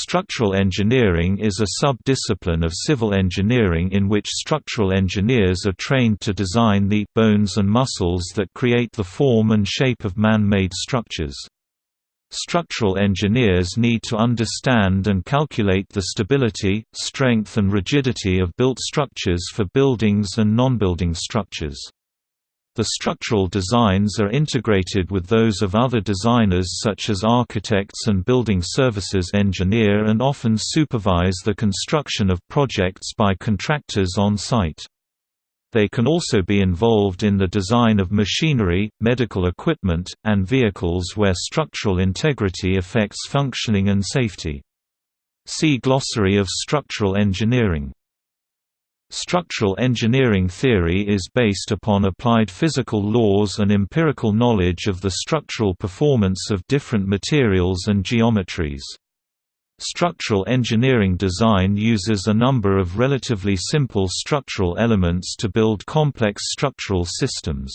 Structural engineering is a sub-discipline of civil engineering in which structural engineers are trained to design the bones and muscles that create the form and shape of man-made structures. Structural engineers need to understand and calculate the stability, strength and rigidity of built structures for buildings and non-building structures. The structural designs are integrated with those of other designers such as architects and building services engineer and often supervise the construction of projects by contractors on site. They can also be involved in the design of machinery, medical equipment, and vehicles where structural integrity affects functioning and safety. See Glossary of structural engineering Structural engineering theory is based upon applied physical laws and empirical knowledge of the structural performance of different materials and geometries. Structural engineering design uses a number of relatively simple structural elements to build complex structural systems.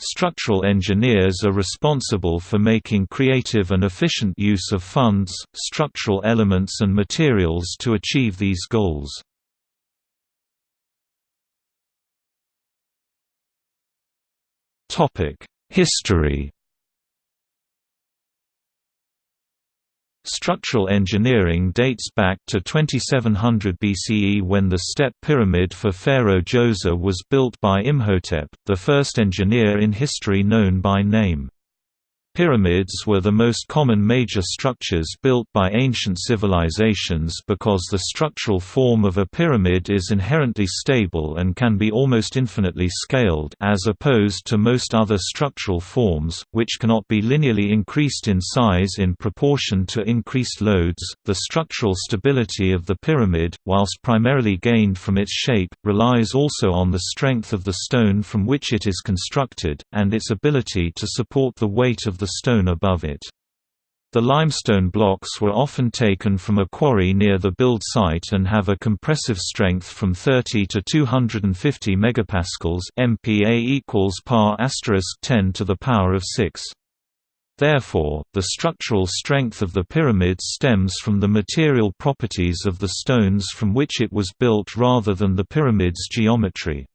Structural engineers are responsible for making creative and efficient use of funds, structural elements and materials to achieve these goals. History Structural engineering dates back to 2700 BCE when the step pyramid for Pharaoh Djoser was built by Imhotep, the first engineer in history known by name. Pyramids were the most common major structures built by ancient civilizations because the structural form of a pyramid is inherently stable and can be almost infinitely scaled as opposed to most other structural forms, which cannot be linearly increased in size in proportion to increased loads. The structural stability of the pyramid, whilst primarily gained from its shape, relies also on the strength of the stone from which it is constructed, and its ability to support the weight of the stone above it. The limestone blocks were often taken from a quarry near the build site and have a compressive strength from 30 to 250 megapascals MPa equals par 10 to the power of 6. Therefore, the structural strength of the pyramid stems from the material properties of the stones from which it was built rather than the pyramid's geometry.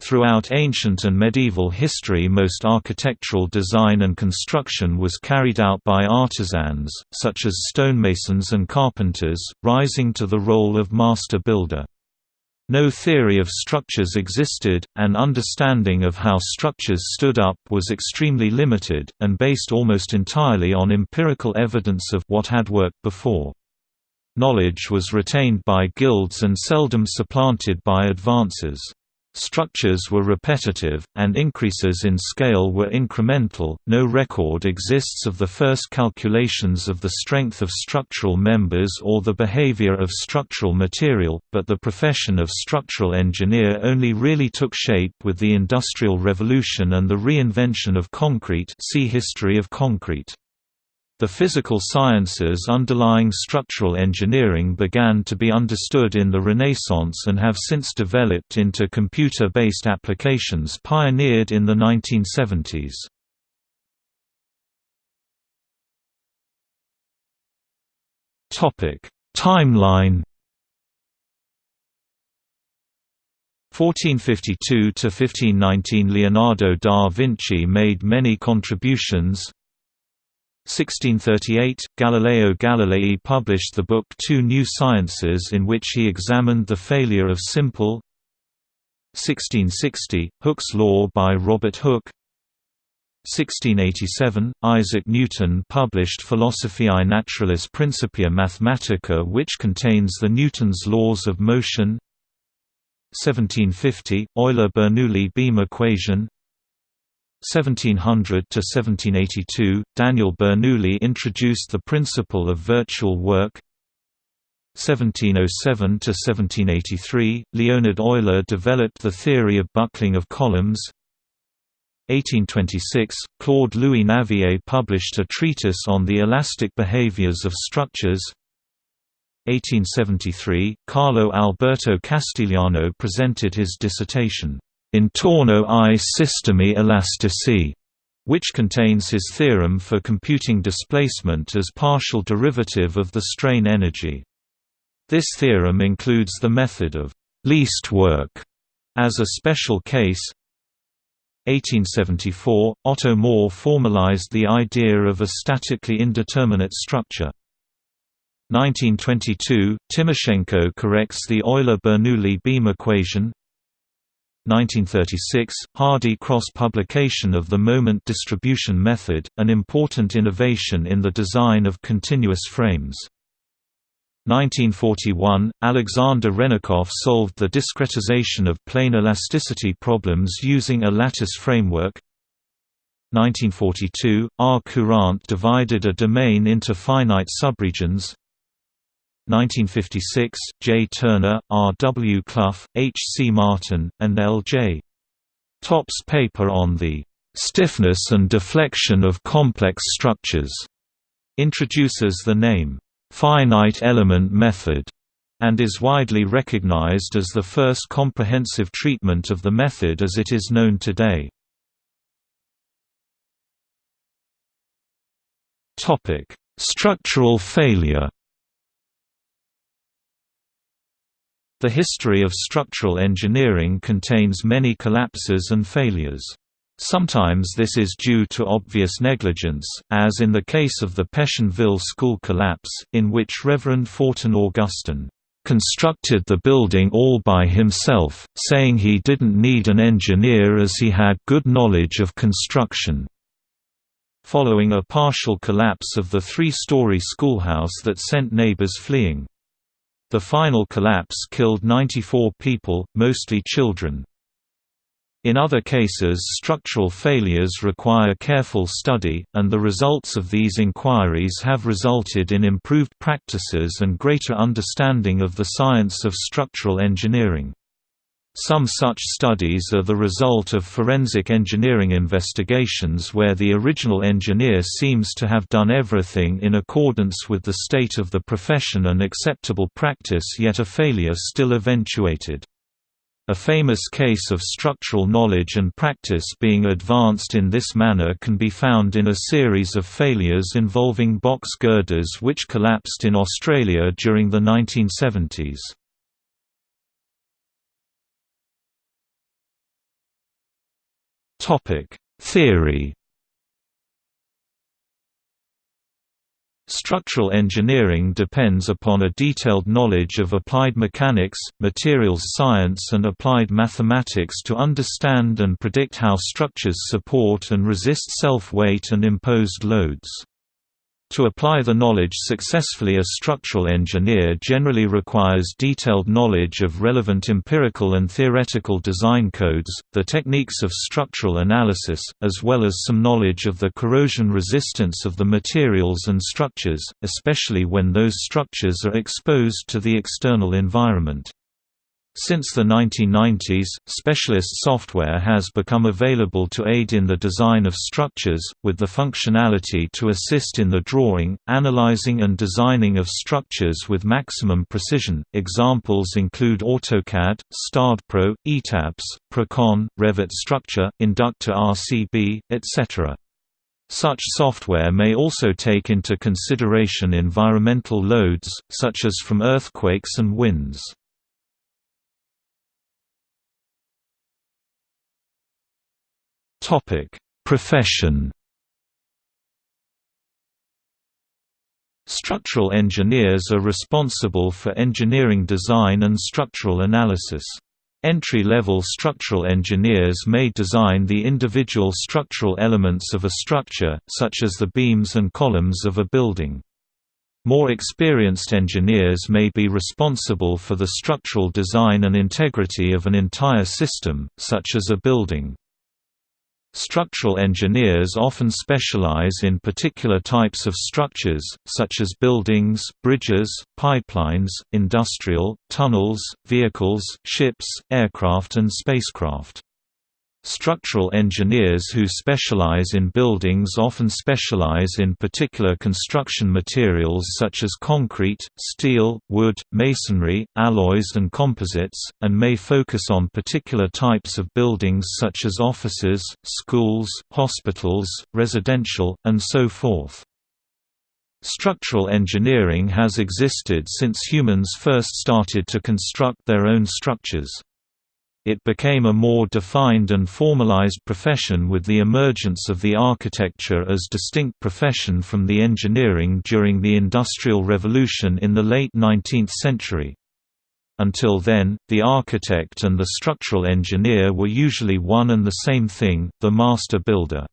Throughout ancient and medieval history most architectural design and construction was carried out by artisans, such as stonemasons and carpenters, rising to the role of master builder. No theory of structures existed, and understanding of how structures stood up was extremely limited, and based almost entirely on empirical evidence of what had worked before. Knowledge was retained by guilds and seldom supplanted by advances. Structures were repetitive, and increases in scale were incremental. No record exists of the first calculations of the strength of structural members or the behavior of structural material, but the profession of structural engineer only really took shape with the Industrial Revolution and the reinvention of concrete. See History of concrete. The physical sciences underlying structural engineering began to be understood in the Renaissance and have since developed into computer-based applications pioneered in the 1970s. Timeline 1452 to 1519 Leonardo da Vinci made many contributions 1638, Galileo Galilei published the book Two New Sciences in which he examined the failure of simple 1660, Hooke's Law by Robert Hooke. 1687, Isaac Newton published Philosophiae Naturalis Principia Mathematica which contains the Newton's laws of motion. 1750, Euler-Bernoulli beam equation 1700 to 1782, Daniel Bernoulli introduced the principle of virtual work. 1707 to 1783, Leonhard Euler developed the theory of buckling of columns. 1826, Claude Louis Navier published a treatise on the elastic behaviors of structures. 1873, Carlo Alberto Castigliano presented his dissertation, Intorno ai sistemi elastici, which contains his theorem for computing displacement as partial derivative of the strain energy. This theorem includes the method of least work as a special case. 1874, Otto Mohr formalized the idea of a statically indeterminate structure. 1922, Timoshenko corrects the Euler-Bernoulli beam equation 1936, Hardy Cross-publication of the moment distribution method, an important innovation in the design of continuous frames. 1941, Alexander Hrennikoff solved the discretization of plane elasticity problems using a lattice framework. 1942, R. Courant divided a domain into finite subregions. 1956, J. Turner, R. W. Clough, H. C. Martin, and L. J. Topp's paper on the "...stiffness and deflection of complex structures", introduces the name, "...finite element method", and is widely recognized as the first comprehensive treatment of the method as it is known today. Structural failure The history of structural engineering contains many collapses and failures. Sometimes this is due to obvious negligence, as in the case of the Pétionville school collapse, in which Reverend Fortin Augustine constructed the building all by himself, saying he didn't need an engineer as he had good knowledge of construction. Following a partial collapse of the three-story schoolhouse that sent neighbors fleeing. The final collapse killed 94 people, mostly children. In other cases structural failures require careful study, and the results of these inquiries have resulted in improved practices and greater understanding of the science of structural engineering. Some such studies are the result of forensic engineering investigations where the original engineer seems to have done everything in accordance with the state of the profession and acceptable practice yet a failure still eventuated. A famous case of structural knowledge and practice being advanced in this manner can be found in a series of failures involving box girders which collapsed in Australia during the 1970s. Topic: Theory. Structural engineering depends upon a detailed knowledge of applied mechanics, materials science and applied mathematics to understand and predict how structures support and resist self-weight and imposed loads. To apply the knowledge successfully a structural engineer generally requires detailed knowledge of relevant empirical and theoretical design codes, the techniques of structural analysis, as well as some knowledge of the corrosion resistance of the materials and structures, especially when those structures are exposed to the external environment. Since the 1990s, specialist software has become available to aid in the design of structures, with the functionality to assist in the drawing, analyzing and designing of structures with maximum precision. Examples include AutoCAD, StaadPro, ETABS, Prokon, Revit Structure, Inducta RCB, etc. Such software may also take into consideration environmental loads, such as from earthquakes and winds. Topic: Profession. Structural engineers are responsible for engineering design and structural analysis. Entry-level structural engineers may design the individual structural elements of a structure, such as the beams and columns of a building. More experienced engineers may be responsible for the structural design and integrity of an entire system, such as a building. Structural engineers often specialize in particular types of structures, such as buildings, bridges, pipelines, industrial, tunnels, vehicles, ships, aircraft and spacecraft. Structural engineers who specialize in buildings often specialize in particular construction materials such as concrete, steel, wood, masonry, alloys and composites, and may focus on particular types of buildings such as offices, schools, hospitals, residential, and so forth. Structural engineering has existed since humans first started to construct their own structures. It became a more defined and formalized profession with the emergence of the architecture as distinct profession from the engineering during the Industrial Revolution in the late 19th century. Until then, the architect and the structural engineer were usually one and the same thing, the master builder.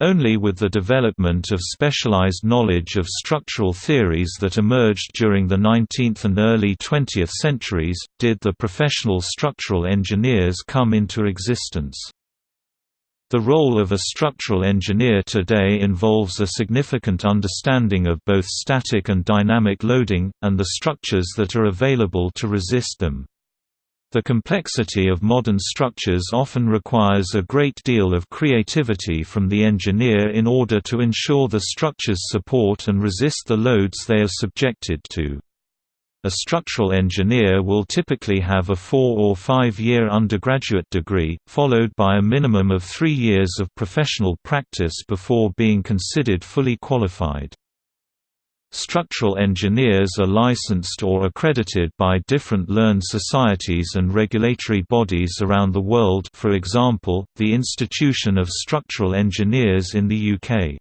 Only with the development of specialized knowledge of structural theories that emerged during the 19th and early 20th centuries, did the professional structural engineers come into existence. The role of a structural engineer today involves a significant understanding of both static and dynamic loading, and the structures that are available to resist them. The complexity of modern structures often requires a great deal of creativity from the engineer in order to ensure the structures support and resist the loads they are subjected to. A structural engineer will typically have a four- or five-year undergraduate degree, followed by a minimum of three years of professional practice before being considered fully qualified. Structural engineers are licensed or accredited by different learned societies and regulatory bodies around the world for example, the Institution of Structural Engineers in the UK.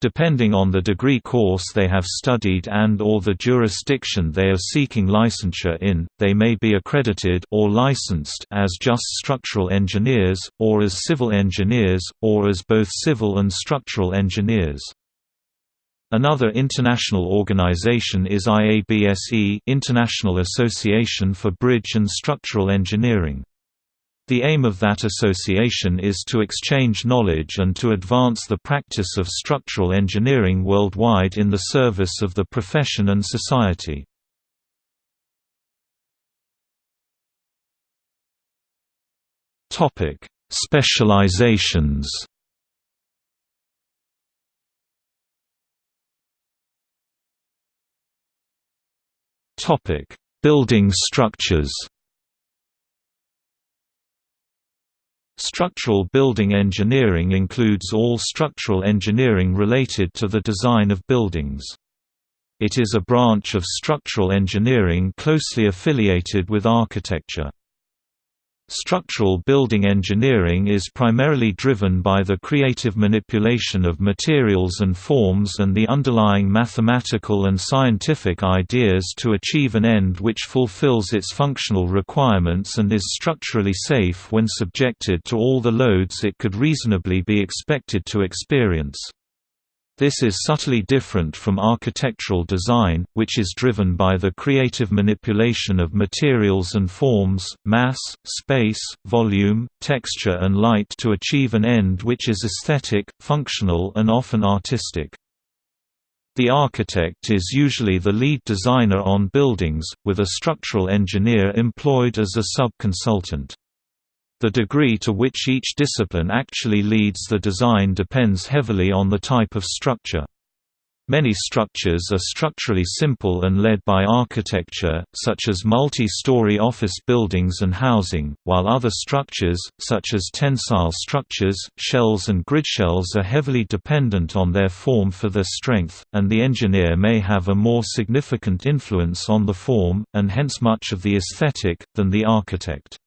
Depending on the degree course they have studied and or the jurisdiction they are seeking licensure in, they may be accredited or licensed as just structural engineers, or as civil engineers, or as both civil and structural engineers. Another international organization is IABSE International Association for Bridge and Structural Engineering. The aim of that association is to exchange knowledge and to advance the practice of structural engineering worldwide in the service of the profession and society. Specializations Topic: Building structures. Structural building engineering includes all structural engineering related to the design of buildings. It is a branch of structural engineering closely affiliated with architecture. Structural building engineering is primarily driven by the creative manipulation of materials and forms and the underlying mathematical and scientific ideas to achieve an end which fulfills its functional requirements and is structurally safe when subjected to all the loads it could reasonably be expected to experience. This is subtly different from architectural design, which is driven by the creative manipulation of materials and forms, mass, space, volume, texture and light to achieve an end which is aesthetic, functional and often artistic. The architect is usually the lead designer on buildings, with a structural engineer employed as a sub-consultant. The degree to which each discipline actually leads the design depends heavily on the type of structure. Many structures are structurally simple and led by architecture, such as multi-story office buildings and housing, while other structures, such as tensile structures, shells and gridshells are heavily dependent on their form for their strength, and the engineer may have a more significant influence on the form, and hence much of the aesthetic, than the architect.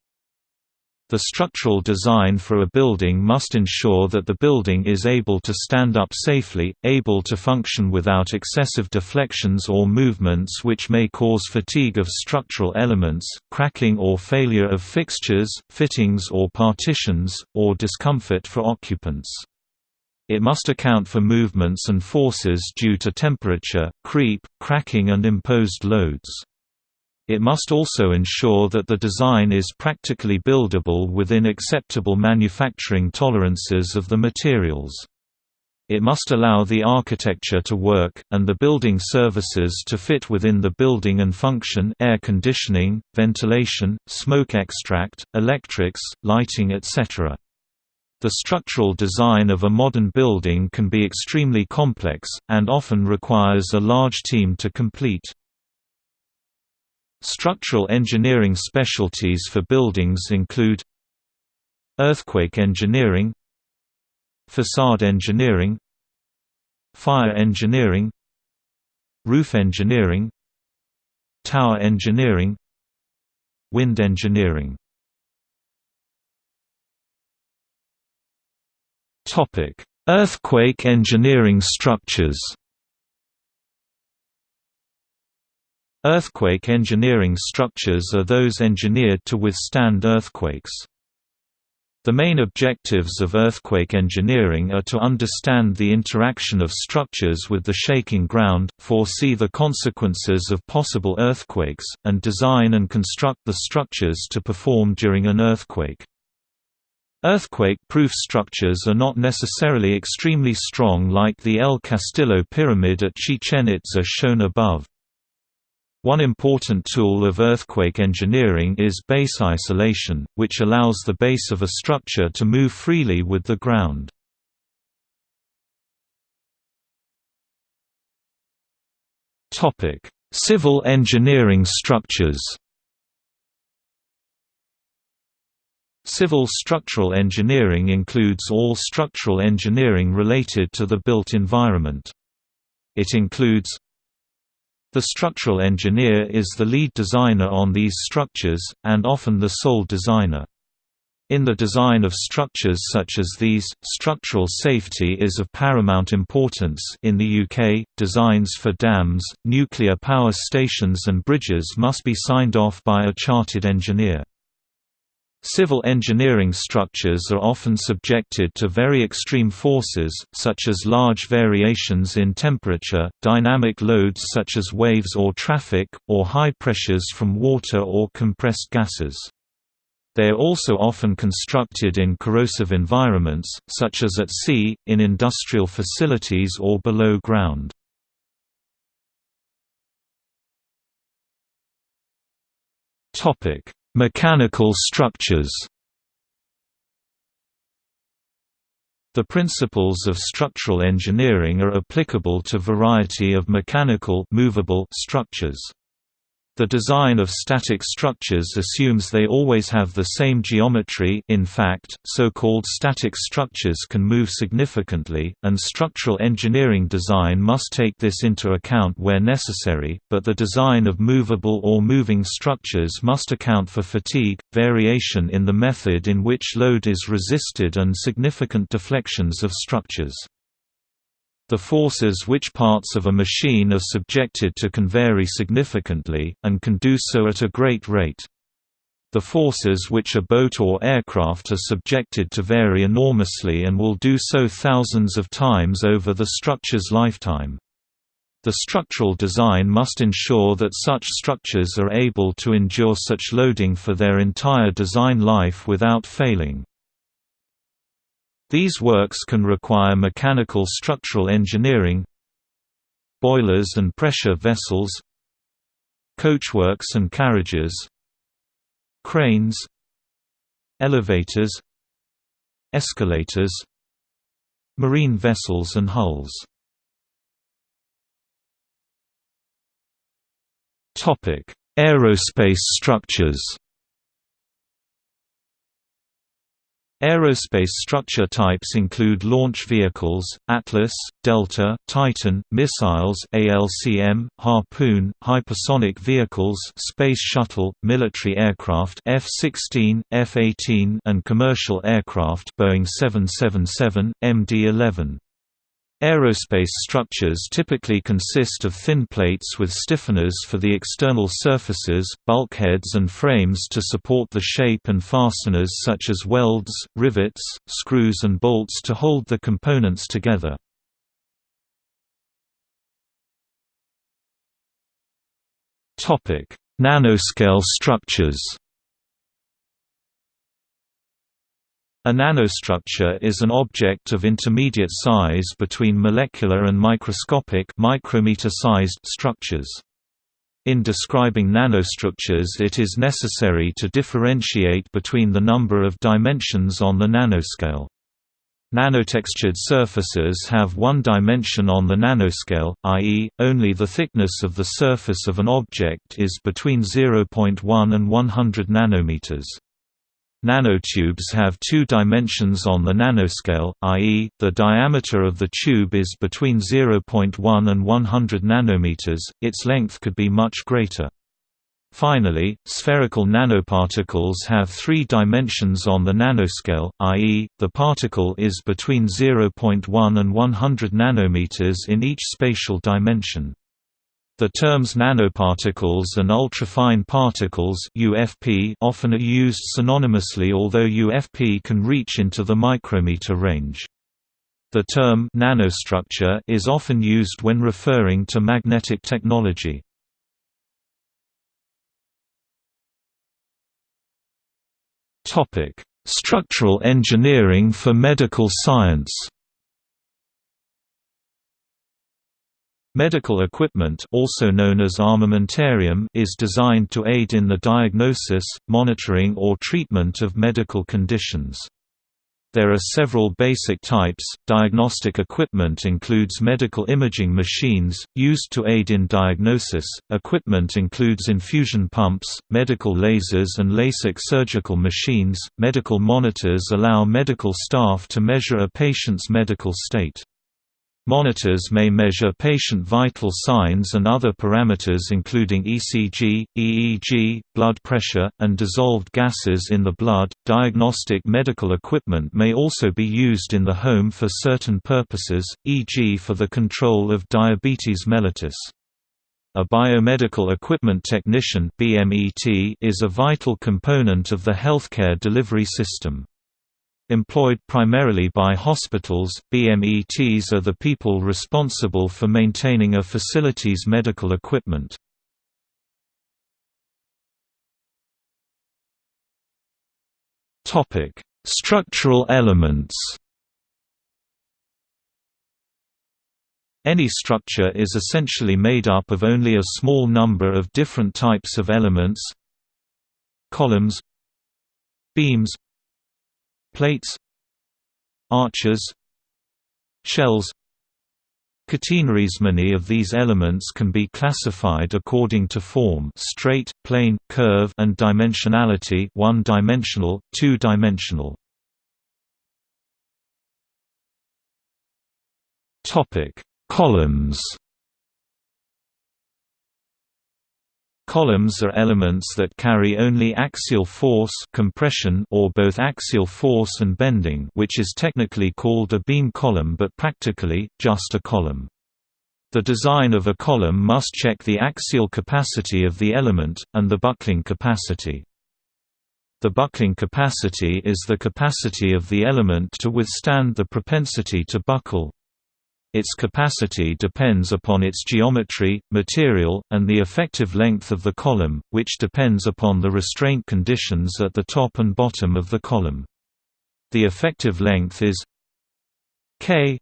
The structural design for a building must ensure that the building is able to stand up safely, able to function without excessive deflections or movements which may cause fatigue of structural elements, cracking or failure of fixtures, fittings or partitions, or discomfort for occupants. It must account for movements and forces due to temperature, creep, cracking and imposed loads. It must also ensure that the design is practically buildable within acceptable manufacturing tolerances of the materials. It must allow the architecture to work, and the building services to fit within the building and function air conditioning, ventilation, smoke extract, electrics, lighting etc. The structural design of a modern building can be extremely complex, and often requires a large team to complete. Structural engineering specialties for buildings include Earthquake engineering Facade engineering Fire engineering Roof engineering Tower engineering Wind engineering. Earthquake engineering structures Earthquake engineering structures are those engineered to withstand earthquakes. The main objectives of earthquake engineering are to understand the interaction of structures with the shaking ground, foresee the consequences of possible earthquakes, and design and construct the structures to perform during an earthquake. Earthquake-proof structures are not necessarily extremely strong like the El Castillo Pyramid at Chichen Itza shown above. One important tool of earthquake engineering is base isolation, which allows the base of a structure to move freely with the ground. Civil engineering structures Civil structural engineering includes all structural engineering related to the built environment. It includes the structural engineer is the lead designer on these structures, and often the sole designer. In the design of structures such as these, structural safety is of paramount importance in the UK, designs for dams, nuclear power stations and bridges must be signed off by a chartered engineer. Civil engineering structures are often subjected to very extreme forces, such as large variations in temperature, dynamic loads such as waves or traffic, or high pressures from water or compressed gases. They are also often constructed in corrosive environments, such as at sea, in industrial facilities or below ground. Topic: Mechanical structures The principles of structural engineering are applicable to variety of mechanical movable structures. The design of static structures assumes they always have the same geometry in fact, so-called static structures can move significantly, and structural engineering design must take this into account where necessary, but the design of movable or moving structures must account for fatigue, variation in the method in which load is resisted and significant deflections of structures. The forces which parts of a machine are subjected to can vary significantly, and can do so at a great rate. The forces which a boat or aircraft are subjected to vary enormously and will do so thousands of times over the structure's lifetime. The structural design must ensure that such structures are able to endure such loading for their entire design life without failing. These works can require mechanical structural engineering boilers and pressure vessels coachworks and carriages cranes elevators escalators marine vessels and hulls. Aerospace structures Aerospace structure types include launch vehicles, Atlas, Delta, Titan, missiles ALCM, Harpoon, hypersonic vehicles Space Shuttle, military aircraft F-16, F-18 and commercial aircraft Boeing 777, MD-11. Aerospace structures typically consist of thin plates with stiffeners for the external surfaces, bulkheads and frames to support the shape and fasteners such as welds, rivets, screws and bolts to hold the components together. Nanoscale structures A nanostructure is an object of intermediate size between molecular and microscopic micrometer-sized structures. In describing nanostructures it is necessary to differentiate between the number of dimensions on the nanoscale. Nanotextured surfaces have one dimension on the nanoscale, i.e., only the thickness of the surface of an object is between 0.1 and 100 nanometers. Nanotubes have two dimensions on the nanoscale, i.e., the diameter of the tube is between 0.1 and 100 nanometers, its length could be much greater. Finally, spherical nanoparticles have three dimensions on the nanoscale, i.e., the particle is between 0.1 and 100 nanometers in each spatial dimension. The terms nanoparticles and ultrafine particles UFP often are used synonymously although UFP can reach into the micrometer range. The term nanostructure is often used when referring to magnetic technology. Structural engineering for medical science Medical equipment also known as armamentarium is designed to aid in the diagnosis, monitoring or treatment of medical conditions. There are several basic types. Diagnostic equipment includes medical imaging machines, used to aid in diagnosis. Equipment includes infusion pumps, medical lasers, and LASIK surgical machines. Medical monitors allow medical staff to measure a patient's medical state. Monitors may measure patient vital signs and other parameters including ECG, EEG, blood pressure, and dissolved gases in the blood. Diagnostic medical equipment may also be used in the home for certain purposes, e.g., for the control of diabetes mellitus. A biomedical equipment technician is a vital component of the healthcare delivery system. Employed primarily by hospitals, BMETs are the people responsible for maintaining a facility's medical equipment. Topic: Structural elements Any structure is essentially made up of only a small number of different types of elements columns beams plates arches shells. Catenaries. Many of these elements can be classified according to form straight, plane, curve and dimensionality one-dimensional, two-dimensional. Columns Columns are elements that carry only axial force compression or both axial force and bending which is technically called a beam column but practically, just a column. The design of a column must check the axial capacity of the element, and the buckling capacity. The buckling capacity is the capacity of the element to withstand the propensity to buckle, its capacity depends upon its geometry, material, and the effective length of the column, which depends upon the restraint conditions at the top and bottom of the column. The effective length is k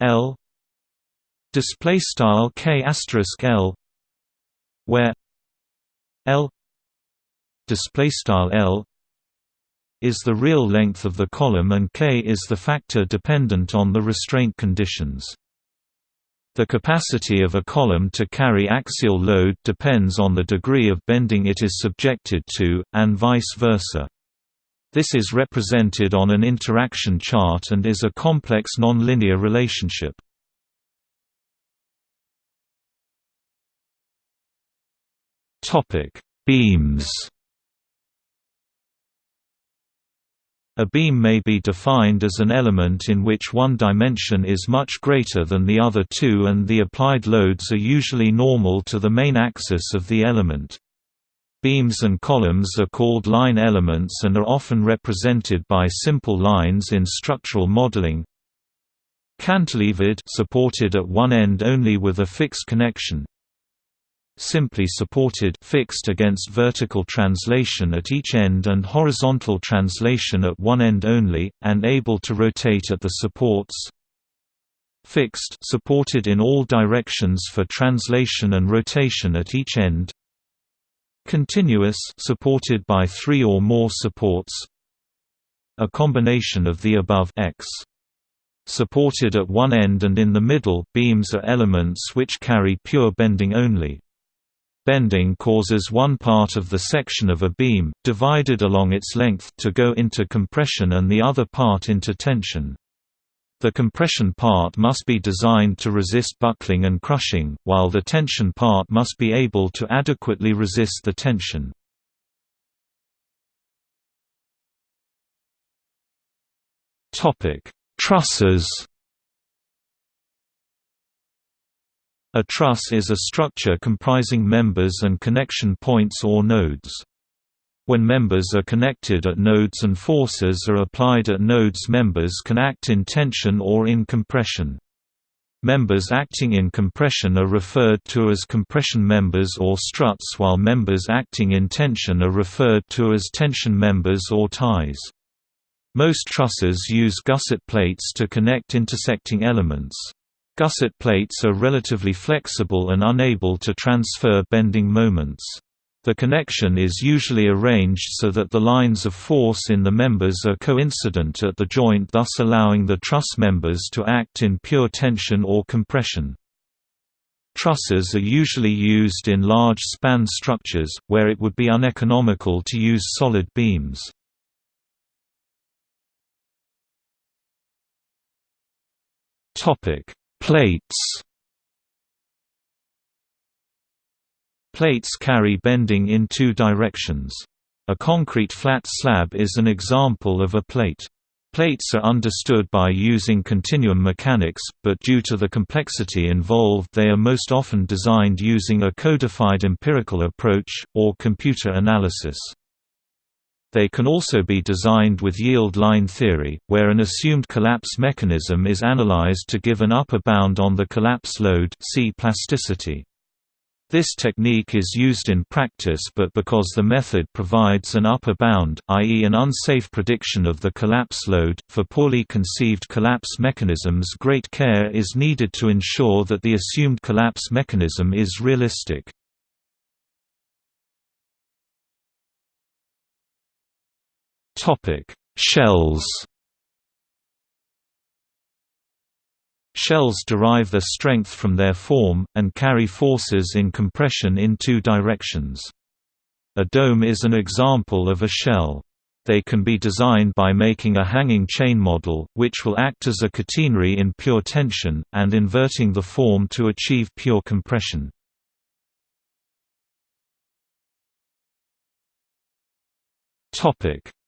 l display style k asterisk l where l display style l is the real length of the column and k is the factor dependent on the restraint conditions. The capacity of a column to carry axial load depends on the degree of bending it is subjected to, and vice versa. This is represented on an interaction chart and is a complex nonlinear relationship. Beams A beam may be defined as an element in which one dimension is much greater than the other two and the applied loads are usually normal to the main axis of the element. Beams and columns are called line elements and are often represented by simple lines in structural modeling. Cantilevered supported at one end only with a fixed connection. Simply supported fixed against vertical translation at each end and horizontal translation at one end only, and able to rotate at the supports. Fixed supported in all directions for translation and rotation at each end. Continuous supported by three or more supports. A combination of the above x. Supported at one end and in the middle beams are elements which carry pure bending only Bending causes one part of the section of a beam, divided along its length, to go into compression and the other part into tension. The compression part must be designed to resist buckling and crushing, while the tension part must be able to adequately resist the tension. Trusses A truss is a structure comprising members and connection points or nodes. When members are connected at nodes and forces are applied at nodes members can act in tension or in compression. Members acting in compression are referred to as compression members or struts while members acting in tension are referred to as tension members or ties. Most trusses use gusset plates to connect intersecting elements. Gusset plates are relatively flexible and unable to transfer bending moments. The connection is usually arranged so that the lines of force in the members are coincident at the joint thus allowing the truss members to act in pure tension or compression. Trusses are usually used in large span structures, where it would be uneconomical to use solid beams. Topic Plates Plates carry bending in two directions. A concrete flat slab is an example of a plate. Plates are understood by using continuum mechanics, but due to the complexity involved they are most often designed using a codified empirical approach, or computer analysis. They can also be designed with yield line theory, where an assumed collapse mechanism is analyzed to give an upper bound on the collapse load see plasticity. This technique is used in practice but because the method provides an upper bound, i.e. an unsafe prediction of the collapse load, for poorly conceived collapse mechanisms great care is needed to ensure that the assumed collapse mechanism is realistic. Topic: Shells. Shells derive their strength from their form, and carry forces in compression in two directions. A dome is an example of a shell. They can be designed by making a hanging chain model, which will act as a catenary in pure tension, and inverting the form to achieve pure compression.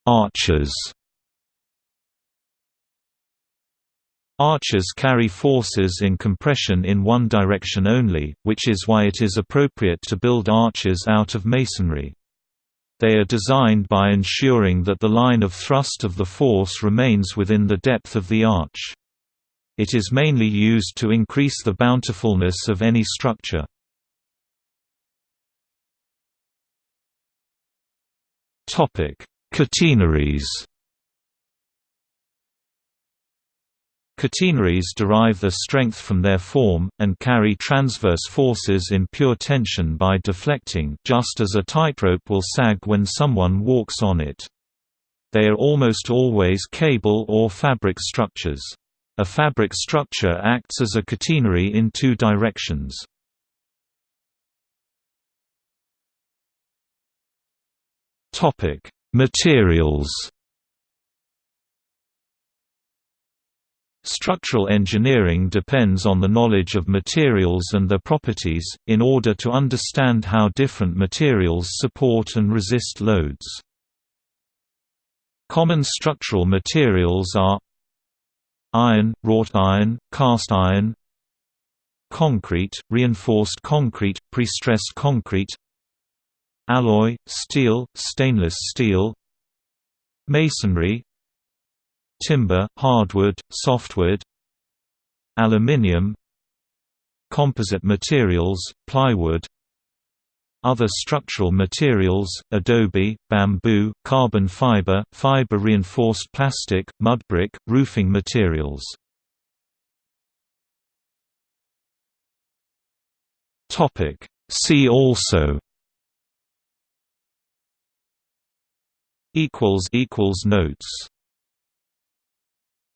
Arches Arches carry forces in compression in one direction only, which is why it is appropriate to build arches out of masonry. They are designed by ensuring that the line of thrust of the force remains within the depth of the arch. It is mainly used to increase the bountifulness of any structure. Catenaries Catenaries derive their strength from their form, and carry transverse forces in pure tension by deflecting just as a tightrope will sag when someone walks on it. They are almost always cable or fabric structures. A fabric structure acts as a catenary in two directions. Topic: Materials Structural engineering depends on the knowledge of materials and their properties, in order to understand how different materials support and resist loads. Common structural materials are Iron, wrought iron, cast iron Concrete, reinforced concrete, prestressed concrete alloy, steel, stainless steel masonry timber, hardwood, softwood aluminium composite materials, plywood Other structural materials, adobe, bamboo, carbon fiber, fiber-reinforced plastic, mudbrick, roofing materials. See also Notes